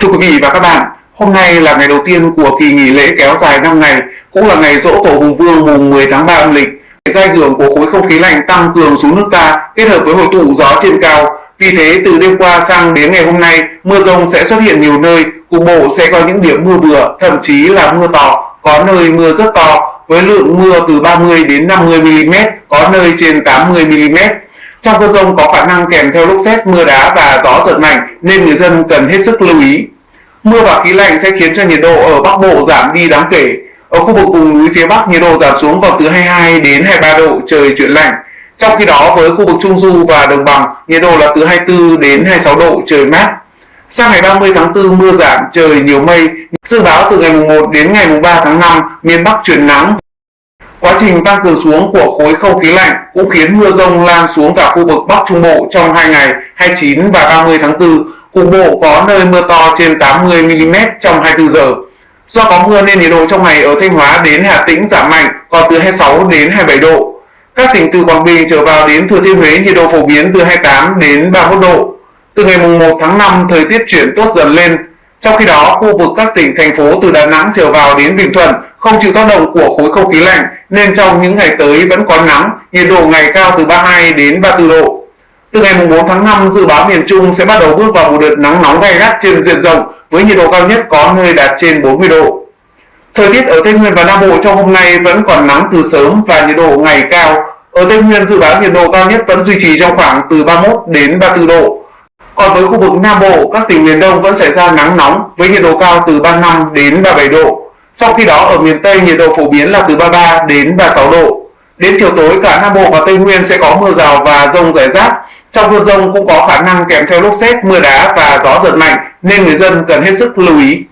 Thưa quý vị và các bạn, hôm nay là ngày đầu tiên của kỳ nghỉ lễ kéo dài 5 ngày, cũng là ngày dỗ tổ Hùng Vương mùng 10 tháng 3 âm lịch. Do ảnh hưởng của khối không khí lạnh tăng cường xuống nước ta kết hợp với hội tụ gió trên cao, vì thế từ đêm qua sang đến ngày hôm nay, mưa rông sẽ xuất hiện nhiều nơi, cục bộ sẽ có những điểm mưa vừa, thậm chí là mưa to, có nơi mưa rất to với lượng mưa từ 30 đến 50 mm, có nơi trên 80 mm. Trong cơn rông có khả năng kèm theo lốc xét, mưa đá và gió giật mạnh nên người dân cần hết sức lưu ý. Mưa và khí lạnh sẽ khiến cho nhiệt độ ở Bắc Bộ giảm đi đáng kể. Ở khu vực vùng núi phía Bắc nhiệt độ giảm xuống còn từ 22 đến 23 độ, trời chuyển lạnh. Trong khi đó với khu vực Trung Du và Đồng Bằng, nhiệt độ là từ 24 đến 26 độ, trời mát. Sang ngày 30 tháng 4 mưa giảm, trời nhiều mây. Dự báo từ ngày 1 đến ngày 3 tháng 5, miền Bắc chuyển nắng. Quá trình tăng cường xuống của khối không khí lạnh cũng khiến mưa rông lan xuống cả khu vực Bắc Trung Bộ trong 2 ngày 29 và 30 tháng 4 cục bộ có nơi mưa to trên 80 mm trong 24 giờ. Do có mưa nên nhiệt độ trong ngày ở Thanh Hóa đến Hà Tĩnh giảm mạnh, còn từ 26 đến 27 độ. Các tỉnh từ Quảng Bình trở vào đến Thừa Thiên Huế nhiệt độ phổ biến từ 28 đến 31 độ. Từ ngày 1 tháng 5 thời tiết chuyển tốt dần lên. Trong khi đó, khu vực các tỉnh thành phố từ Đà Nẵng trở vào đến Bình Thuận không chịu tác động của khối không khí lạnh nên trong những ngày tới vẫn có nắng, nhiệt độ ngày cao từ 32 đến 34 độ. Từ ngày 4 tháng 5, dự báo miền Trung sẽ bắt đầu bước vào một đợt nắng nóng gay gắt trên diện rộng với nhiệt độ cao nhất có nơi đạt trên 40 độ. Thời tiết ở Tây Nguyên và Nam Bộ trong hôm nay vẫn còn nắng từ sớm và nhiệt độ ngày cao. Ở Tây Nguyên dự báo nhiệt độ cao nhất vẫn duy trì trong khoảng từ 31 đến 34 độ. Còn với khu vực Nam Bộ, các tỉnh miền Đông vẫn xảy ra nắng nóng với nhiệt độ cao từ 35 đến 37 độ. Trong khi đó ở miền Tây nhiệt độ phổ biến là từ 33 đến 36 độ. Đến chiều tối cả Nam Bộ và Tây Nguyên sẽ có mưa rào và rông rải rác. Trong mưa rông cũng có khả năng kèm theo lốc xét, mưa đá và gió giật mạnh nên người dân cần hết sức lưu ý.